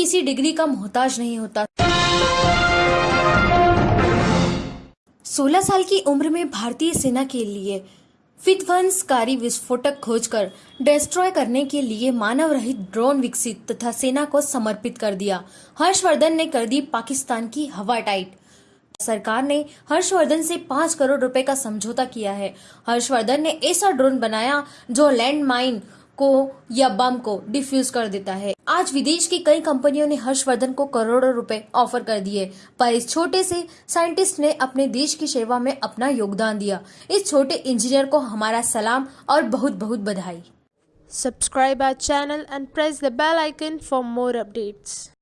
किसी डिग्री का मोहताज नहीं होता। 16 साल की उम्र में भारतीय सेना के लिए विध्वंसकारी विस्फोटक खोजकर डिस्ट्रॉय करने के लिए मानव रहित ड्रोन विकसित तथा सेना को समर्पित कर दिया। हर्षवर्धन ने कर दी पाकिस्तान की हवा टाइट। सरकार ने हर्षवर्धन से पाँच करोड़ रुपए का समझौता किया है। हर्षवर्धन ने ऐसा ड्रोन बनाया जो लैंड माइन को या बम को डिफ्यूज कर देता है। आज विदेश की कई कंपनियों ने हर्षवर्धन को करोड़ों रुपए ऑफ़र कर दिए, पर इस छोटे से साइंटिस्ट ने अपने देश की सेवा में अपना योगदान दिया। इस छोटे इंजीनियर को हमारा सलाम और बहुत बहुत बधाई। Subscribe our channel and press the bell icon for more updates.